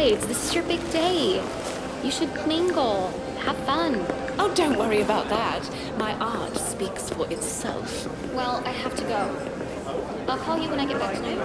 This is your big day. You should mingle, have fun. Oh, don't worry about that. My art speaks for itself. Well, I have to go. I'll call you when I get back tonight.